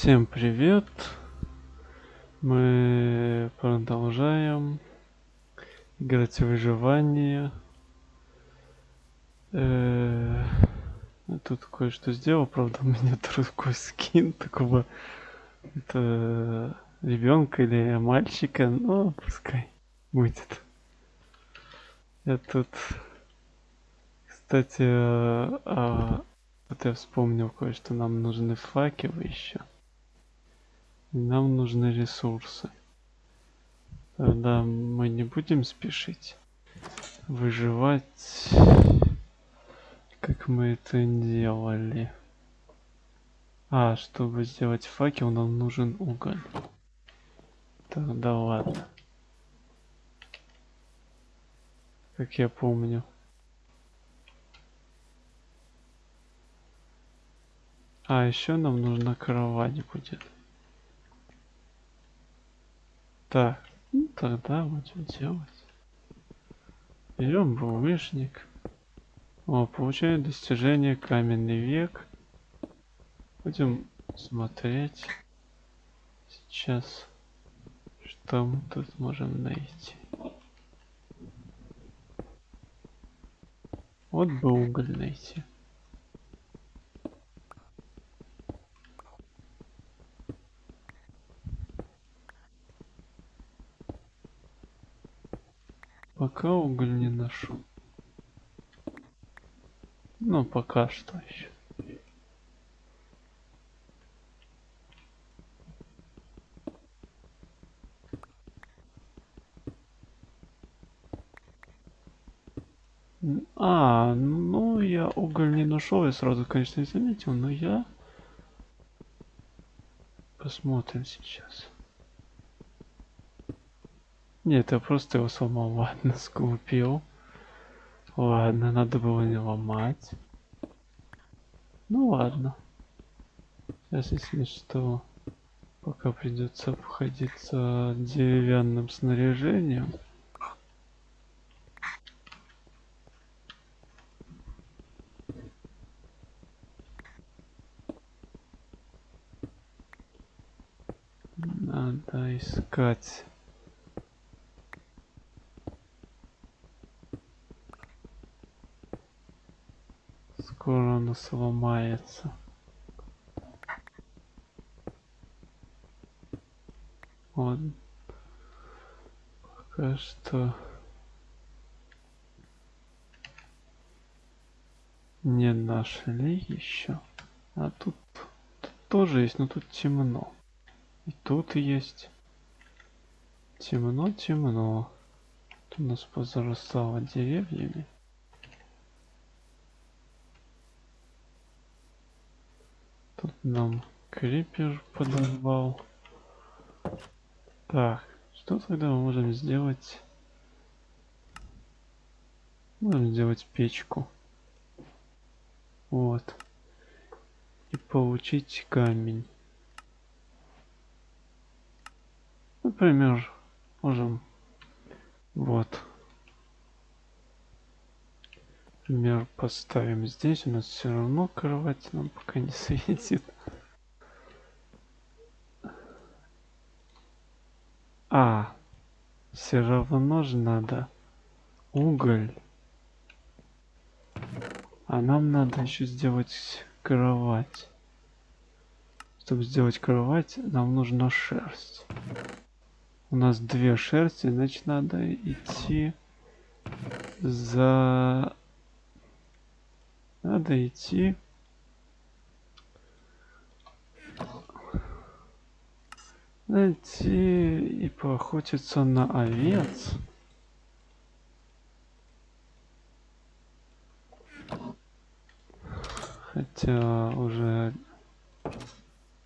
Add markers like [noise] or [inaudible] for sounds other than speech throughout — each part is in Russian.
Всем привет! Мы продолжаем играть в выживание. Э, Тут кое-что сделал, правда [laughs] у меня другой скин такого это ребенка или мальчика, но пускай будет. Я тут, кстати, а, а, вот я вспомнил кое-что, нам нужны факелы еще. Нам нужны ресурсы. Тогда мы не будем спешить выживать, как мы это делали. А, чтобы сделать факел, нам нужен уголь. Тогда ладно. Как я помню. А, еще нам нужна кровать будет. Так, ну тогда будем делать. Берем булыжник. О, получаем достижение каменный век. Будем смотреть сейчас, что мы тут можем найти. Вот бы уголь найти. Пока уголь не нашел. Ну, пока что еще. А, ну я уголь не нашел, я сразу, конечно, не заметил, но я посмотрим сейчас. Нет, я просто его сломал, ладно, [laughs] скупил. Ладно, надо было не ломать. Ну ладно. Сейчас, если что, пока придется обходиться деревянным снаряжением. Надо искать. Скоро оно сломается. Вот. Пока что не нашли еще. А тут, тут тоже есть, но тут темно. И тут есть. Темно, темно. Тут у нас позарастало деревьями. Нам крипер подорвал. Так, что тогда мы можем сделать? Можем сделать печку. Вот. И получить камень. Например, можем вот. Например, поставим здесь. У нас все равно кровать нам пока не [laughs] светит. А, все равно же надо уголь. А нам надо еще сделать кровать. Чтобы сделать кровать, нам нужна шерсть. У нас две шерсти, значит надо идти за... Надо идти... Найти и поохотиться на овец. Хотя уже...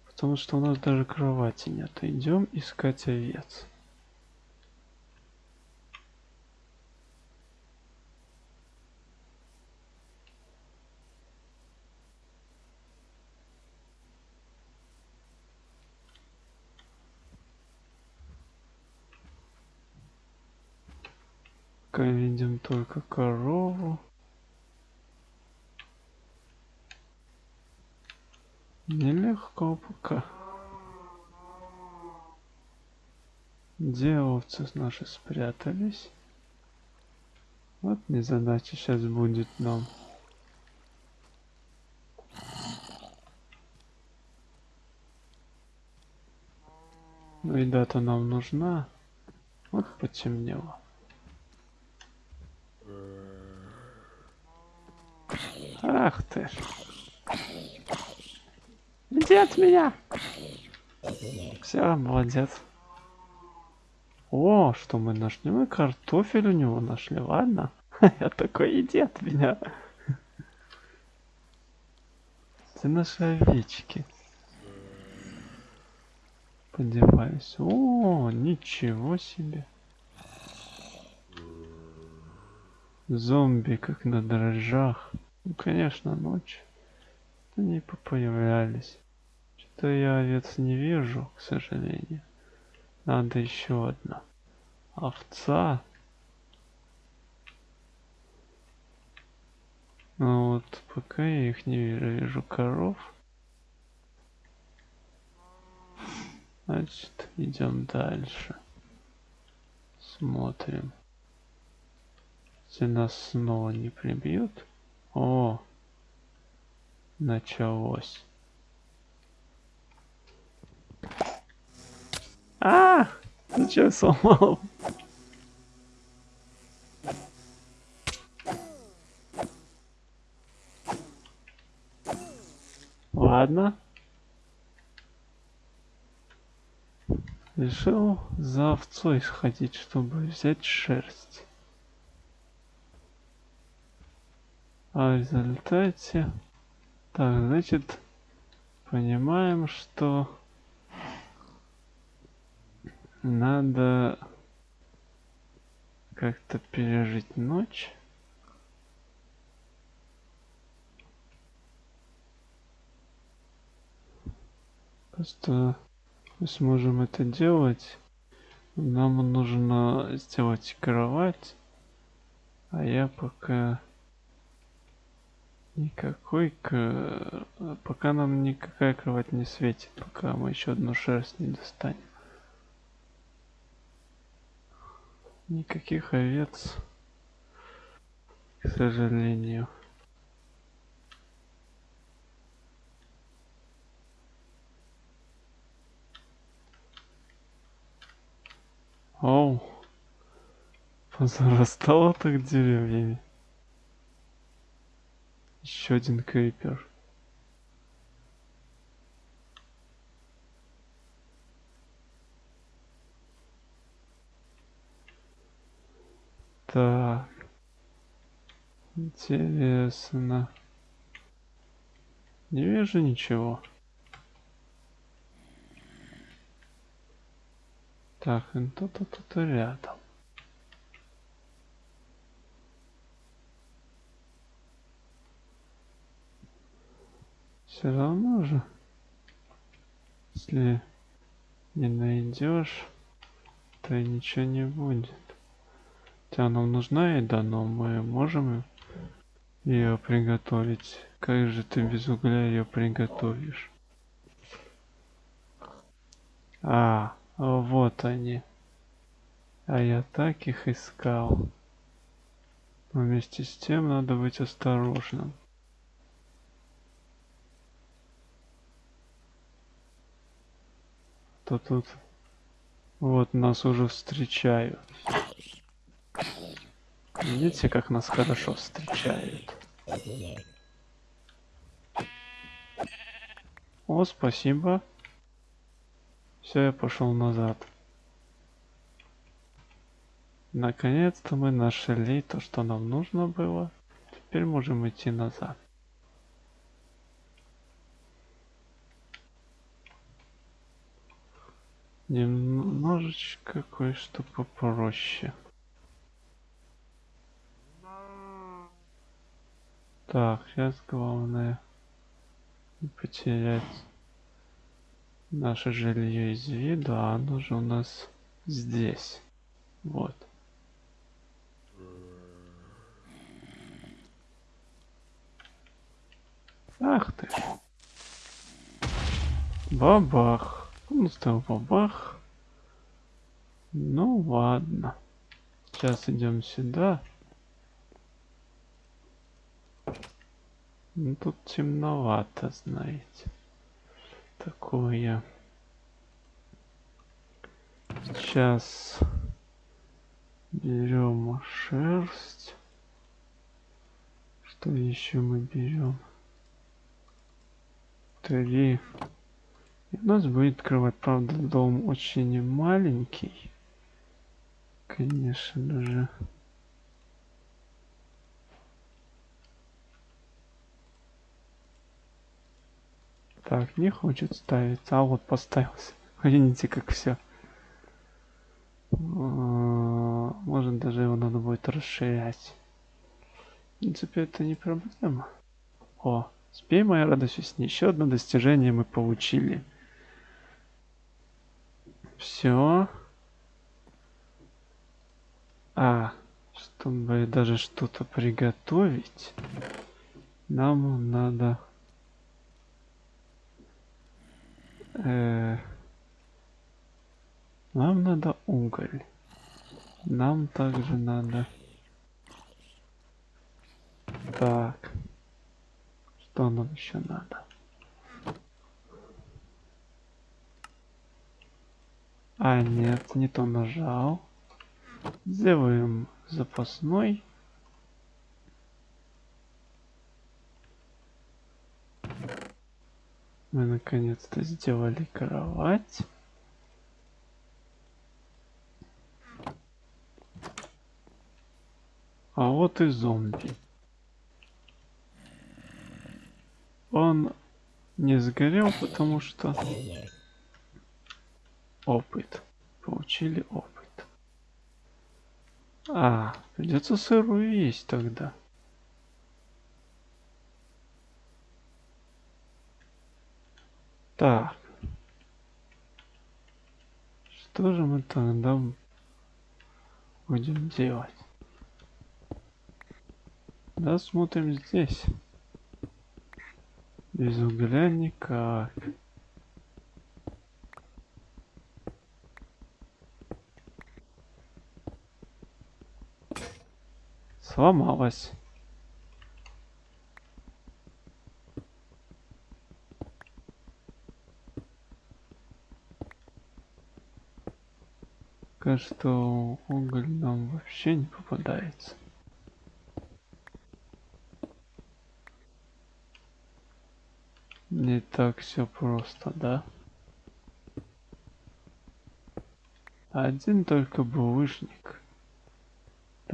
Потому что у нас даже кровати нет. Идем искать овец. только корову. Нелегко пока. Где овцы наши спрятались? Вот незадача сейчас будет нам. Ну и дата нам нужна. Вот потемнело. Ах ты ж. Иди от меня. Все, молодец. О, что мы нашли? Мы картофель у него нашли, ладно? [laughs] Я такой, иди от меня. Ты наши овечки. Подеваюсь. О, ничего себе. Зомби, как на дрожжах. Ну, конечно, ночь. Они появлялись. Что-то я овец не вижу, к сожалению. Надо еще одна. Овца. Ну вот, пока я их не вижу, вижу коров. Значит, идем дальше. Смотрим. Если нас снова не прибьют. О, началось. А, что сломал? Ладно. Решил за овцой сходить, чтобы взять шерсть. А в результате... Так, значит, понимаем, что надо как-то пережить ночь. Просто мы сможем это делать. Нам нужно сделать кровать. А я пока никакой к... пока нам никакая кровать не светит, пока мы еще одну шерсть не достанем. Никаких овец, к сожалению. Оу, позарастало так деревьями. Еще один крипер. Так. Интересно. Не вижу ничего. Так, кто-то тут рядом. Все равно же, если не найдешь, то и ничего не будет. Хотя нам нужна еда, но мы можем ее приготовить. Как же ты без угля ее приготовишь? А, вот они. А я так их искал. Вместе с тем надо быть осторожным. То тут вот нас уже встречают. Видите, как нас хорошо встречают. О, спасибо. Все, я пошел назад. Наконец-то мы нашли то, что нам нужно было. Теперь можем идти назад. Немножечко кое-что попроще. Так, сейчас главное не потерять наше жилье из виду, а оно же у нас здесь. Вот. Ах ты. Бабах. Ну, стал бабах. Ну ладно. Сейчас идем сюда. Ну, тут темновато, знаете. Такое. Сейчас берем шерсть. Что еще мы берем? Три. И у нас будет открывать, правда, дом очень маленький. Конечно же. Так, не хочет ставиться. А вот поставился. [laughs] Видите, как все. Может даже его надо будет расширять. В принципе, это не проблема. О, спей, моя радость весне. Еще одно достижение мы получили. Все. А, чтобы даже что-то приготовить, нам надо... Э, нам надо уголь. Нам также надо... Так. Что нам еще надо? А, нет, не то нажал. Сделаем запасной. Мы наконец-то сделали кровать. А вот и зомби. Он не сгорел, потому что опыт. Получили опыт. А, придется сырую есть тогда. Так. Что же мы тогда будем делать? Да, смотрим здесь. Без угля никак. Сломалась. Кажется, что уголь нам вообще не попадается. Не так все просто, да? Один только булыжник.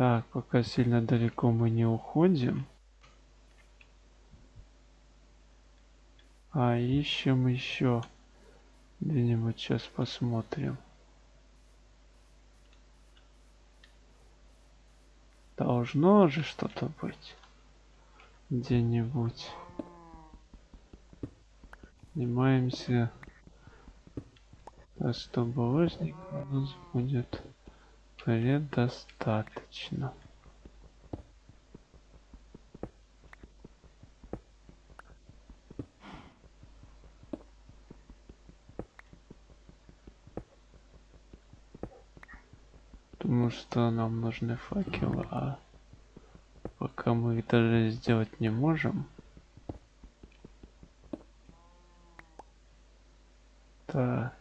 Так, пока сильно далеко мы не уходим. А ищем еще. Где-нибудь сейчас посмотрим. Должно же что-то быть. Где-нибудь. Снимаемся. Так что булыжник у нас будет предостаточно. Думаю, что нам нужны факелы, а пока мы их даже сделать не можем. Так.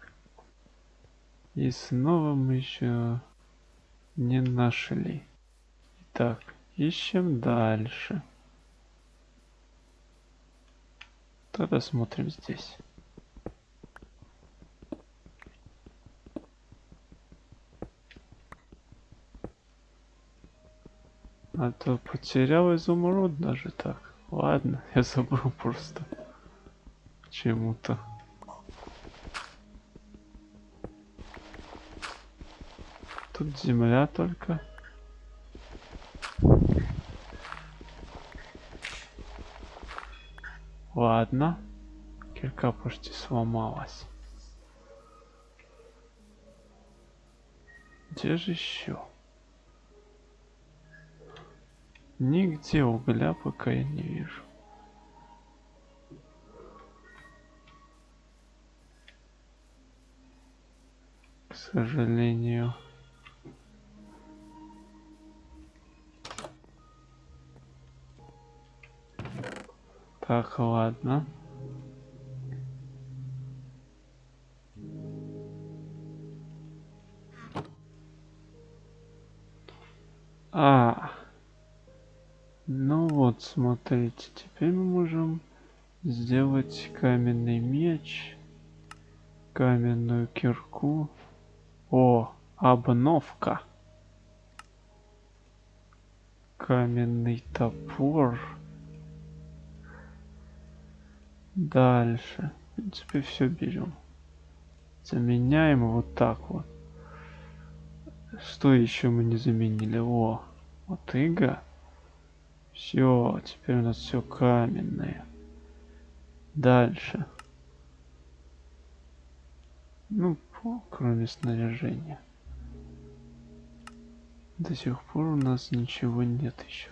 И снова мы еще не нашли. Так, ищем дальше. Тогда смотрим здесь. А то потерял изумруд даже так. Ладно, [laughs] я забыл просто. Чему-то. Тут земля только. Ладно. Кирка почти сломалась. Где же еще? Нигде угля пока я не вижу. К сожалению. Так, ладно. А, ну вот, смотрите, теперь мы можем сделать каменный меч, каменную кирку. О, обновка. Каменный топор. Дальше. В принципе, все берем. Заменяем вот так вот. Что еще мы не заменили? О, вот ига. Все, теперь у нас все каменное. Дальше. Ну, кроме снаряжения. До сих пор у нас ничего нет еще.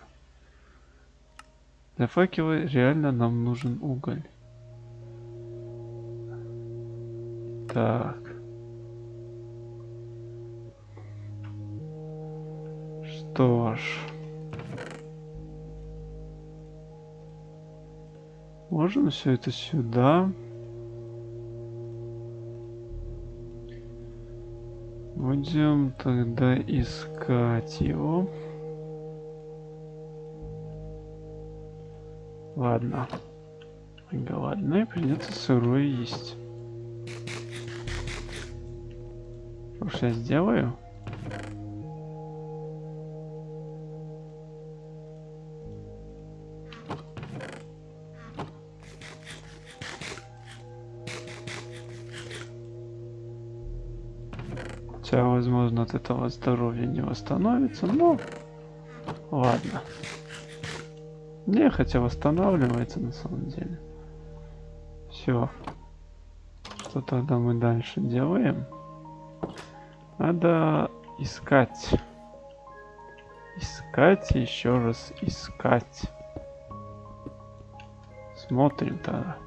Для факела реально нам нужен уголь. Так. Что ж. Можем все это сюда. Будем тогда искать его. Ладно. Голодный, придется сырое есть. Что я сделаю? Хотя, возможно, от этого здоровья не восстановится, но ладно. Не, хотя восстанавливается на самом деле. Все. Что тогда мы дальше делаем? Надо искать. Искать еще раз искать. Смотрим тогда.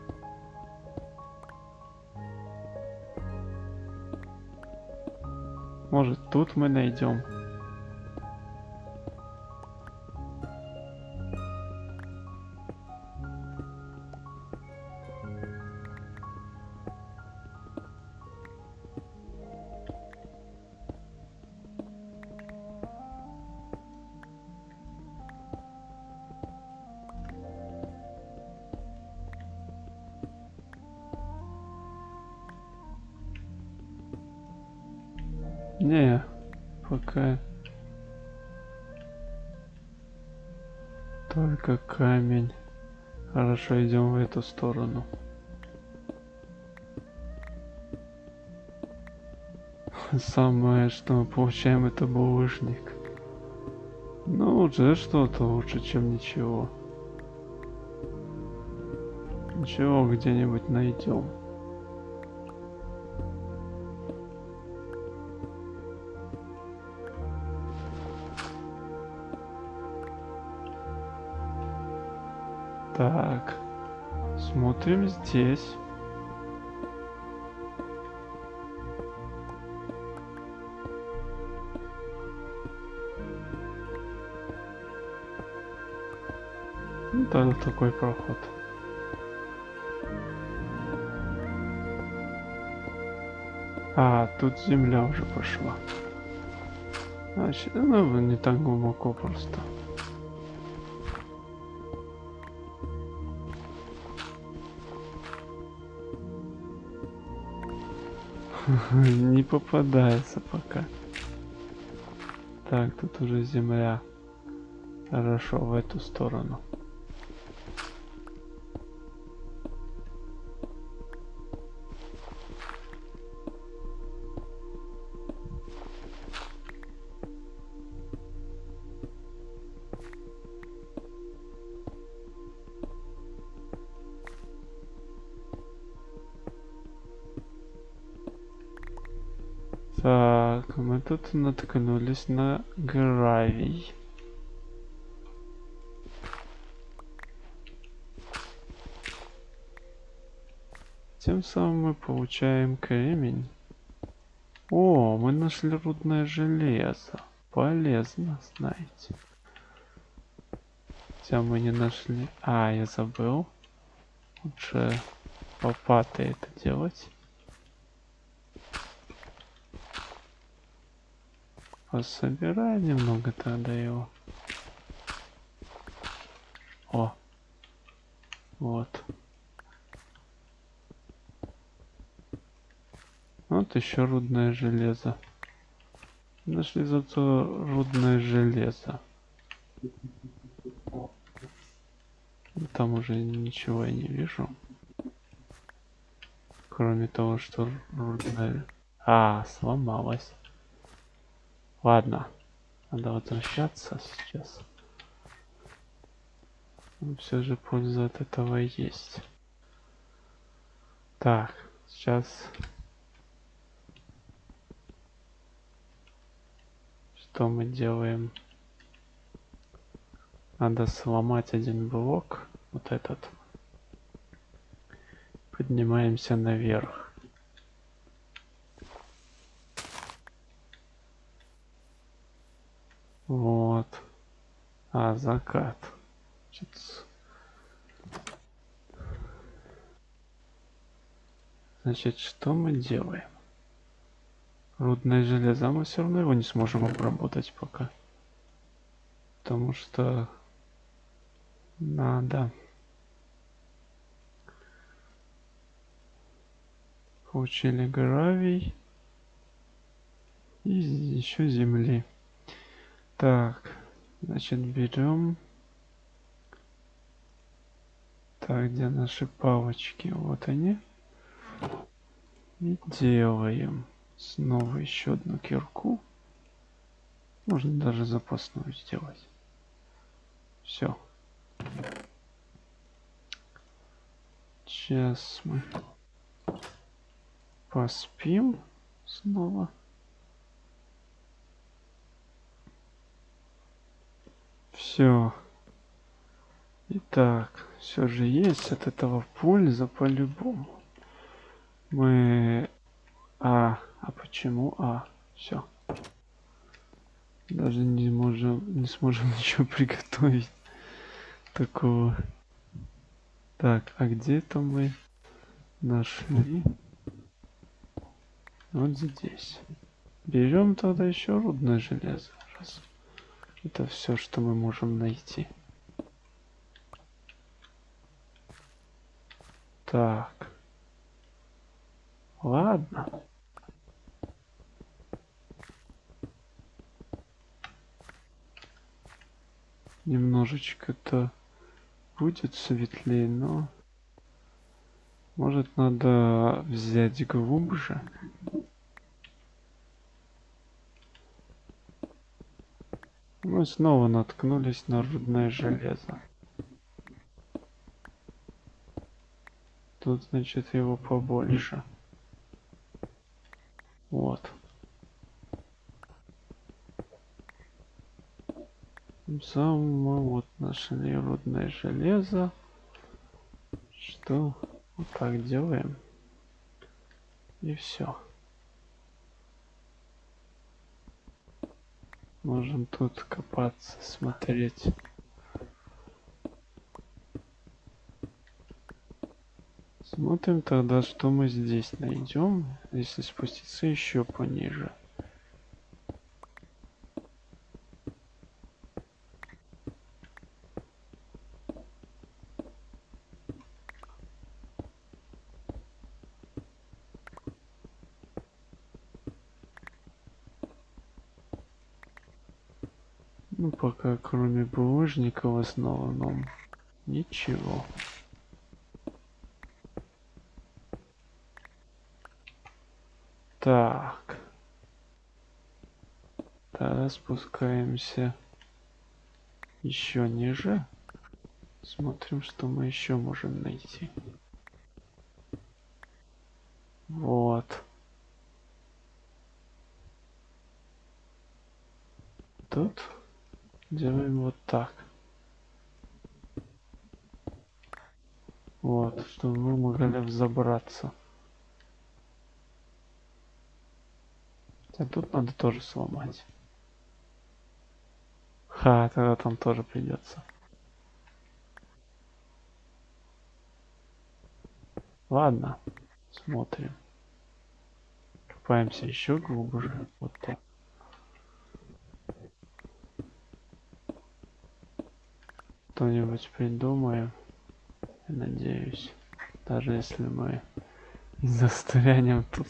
Может тут мы найдем. Не, пока только камень. Хорошо, идем в эту сторону. Самое, что мы получаем, это булыжник. Ну, уже что-то лучше, чем ничего. Ничего где-нибудь найдем. Так, смотрим здесь. Ну, да, такой проход. А, тут земля уже пошла. Значит, ну, не так глубоко просто. [laughs] Не попадается пока. Так, тут уже земля. Хорошо, в эту сторону. Тут наткнулись на гравий. Тем самым мы получаем кремень. О, мы нашли рудное железо. Полезно, знаете. Хотя мы не нашли... А, я забыл. Лучше лопатой это делать. Пособирай немного тогда его. О. Вот. Вот еще рудное железо. Нашли зато рудное железо. Там уже ничего я не вижу. Кроме того, что рудное... А, сломалось. Ладно. Надо возвращаться сейчас. все же польза от этого есть. Так, сейчас что мы делаем? Надо сломать один блок, вот этот. Поднимаемся наверх. Вот. А, закат. Значит, что мы делаем? Рудное железо, мы все равно его не сможем обработать пока. Потому что надо получили гравий и еще земли. Так, значит берем. Так, где наши палочки? Вот они. И делаем. Снова еще одну кирку. Можно даже запасную сделать. Все. Сейчас мы поспим снова. Все. Итак, все же есть от этого польза по-любому. Мы... А, а почему А? Все. Даже не можем, не сможем [laughs] ничего приготовить такого. Так, а где это мы нашли? Вот здесь. Берем тогда еще рудное железо. Раз. Это все, что мы можем найти. Так. Ладно. Немножечко-то будет светлее, но... Может надо взять глубже? Мы снова наткнулись на рудное железо. Тут, значит, его побольше. Вот. Сам мы вот нашли рудное железо. Что вот так делаем. И все. Можем тут копаться, смотреть. Смотрим тогда, что мы здесь найдем, если спуститься еще пониже. Ну, кроме булыжника в основном ничего. Так. Тогда спускаемся еще ниже. Смотрим, что мы еще можем найти. Вот. Тут делаем вот так. Вот, чтобы мы могли взобраться. А тут надо тоже сломать. Ха, тогда там тоже придется. Ладно, смотрим. Копаемся еще глубже. Вот так. Что-нибудь придумаем. Я надеюсь. Даже если мы застрянем тут.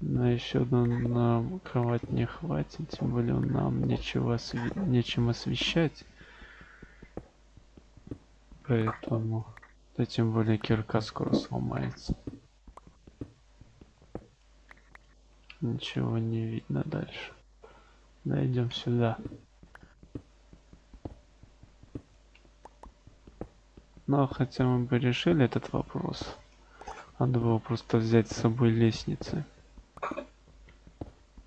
Но еще нам кровать не хватит, тем более нам нечего осве... нечем освещать. Поэтому, да тем более кирка скоро сломается. Ничего не видно дальше. Дойдем сюда. Но хотя мы бы решили этот вопрос. Надо было просто взять с собой лестницы.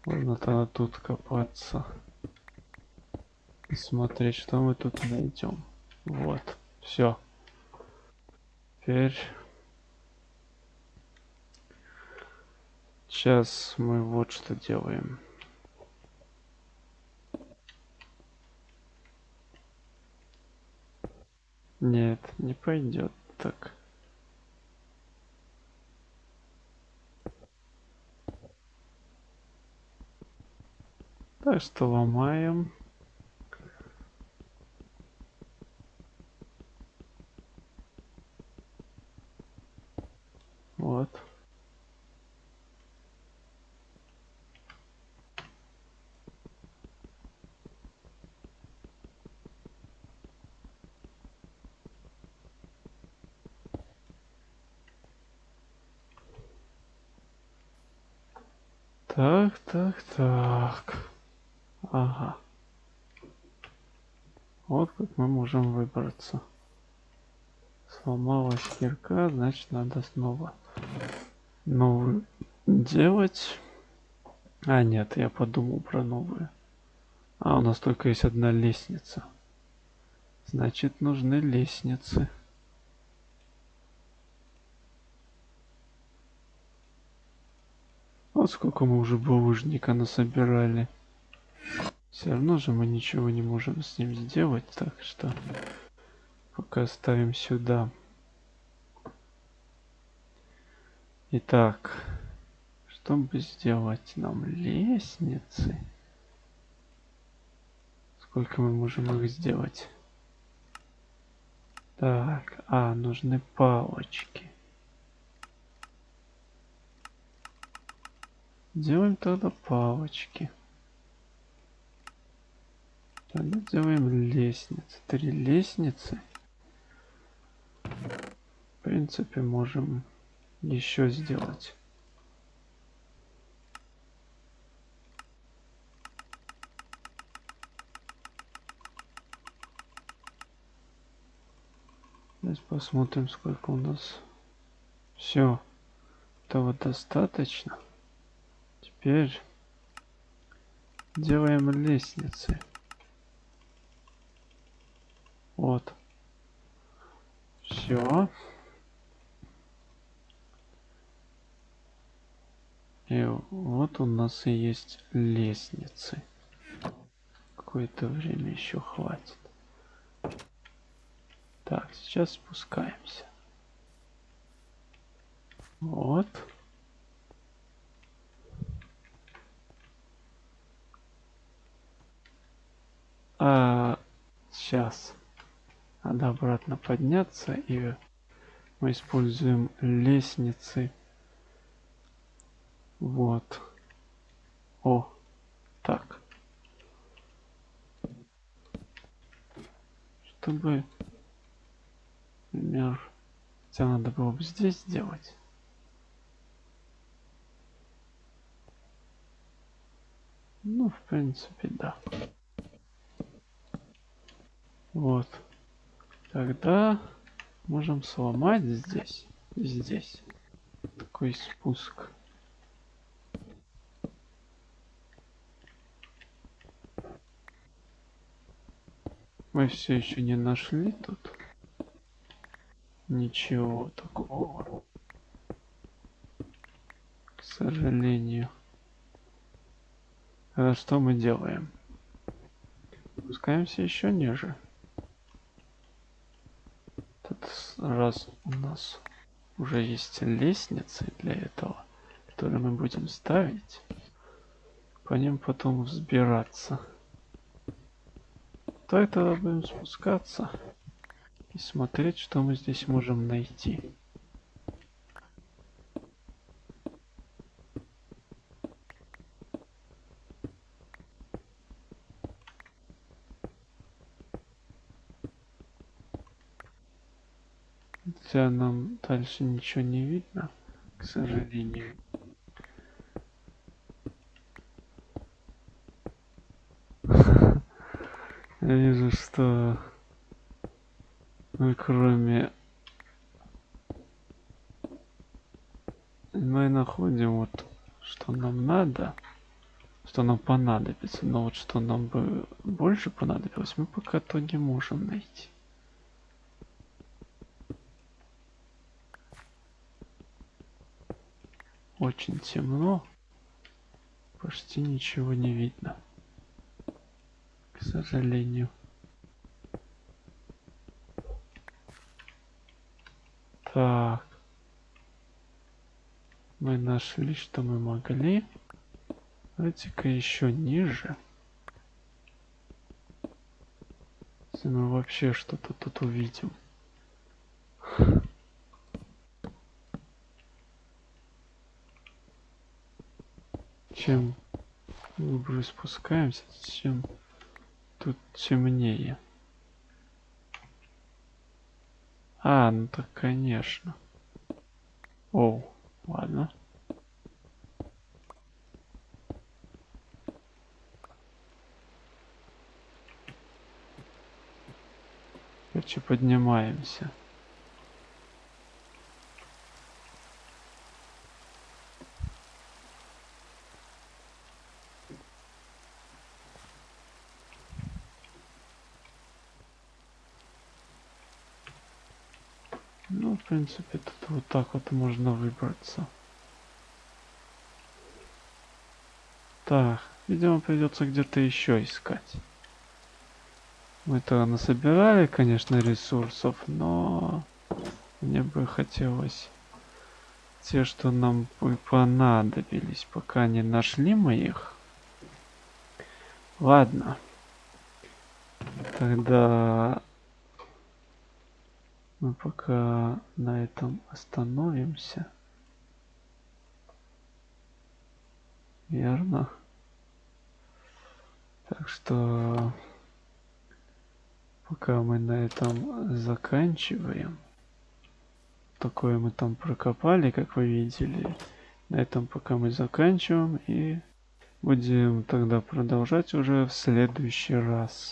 Можно тогда тут копаться. И смотреть, что мы тут найдем. Вот. Все. Теперь... Сейчас мы вот что делаем. Нет, не пойдет так. Так что ломаем. Вот. Так, так, так. Ага. Вот как мы можем выбраться. Сломалась кирка, значит надо снова новую делать. А, нет, я подумал про новую. А, у нас только есть одна лестница. Значит, нужны лестницы. Вот сколько мы уже булыжника насобирали. Все равно же мы ничего не можем с ним сделать, так что пока ставим сюда. Итак, чтобы сделать нам лестницы, сколько мы можем их сделать? Так, а, нужны палочки. Делаем тогда палочки. Делаем лестницы. Три лестницы. В принципе, можем еще сделать. Сейчас посмотрим, сколько у нас. Все. Этого достаточно. Теперь делаем лестницы. Вот. Все. И вот у нас и есть лестницы. Какое-то время еще хватит. Так, сейчас спускаемся. Вот. А, сейчас. Надо обратно подняться и мы используем лестницы. Вот. О, так. Чтобы, например, хотя надо было бы здесь сделать. Ну, в принципе, да. Вот. Тогда можем сломать здесь. Здесь. Такой спуск. Мы все еще не нашли тут ничего такого. К сожалению. А что мы делаем? Спускаемся еще ниже. Тут раз у нас уже есть лестницы для этого, которые мы будем ставить, по ним потом взбираться, то это будем спускаться и смотреть, что мы здесь можем найти. Хотя нам дальше ничего не видно, к сожалению. Я вижу, что мы кроме мы находим вот что нам надо что нам понадобится но вот что нам бы больше понадобилось мы пока то не можем найти очень темно. Почти ничего не видно. К сожалению. Так. Мы нашли что мы могли. Давайте-ка еще ниже. Если мы вообще что-то тут увидим чем глубже спускаемся, чем тут темнее. А, ну так конечно. Оу, ладно. Короче, поднимаемся. Ну, в принципе, тут вот так вот можно выбраться. Так, видимо, придется где-то еще искать. Мы-то насобирали, конечно, ресурсов, но мне бы хотелось те, что нам бы понадобились, пока не нашли мы их. Ладно. Тогда мы пока на этом остановимся. Верно. Так что пока мы на этом заканчиваем. Такое мы там прокопали, как вы видели. На этом пока мы заканчиваем и будем тогда продолжать уже в следующий раз.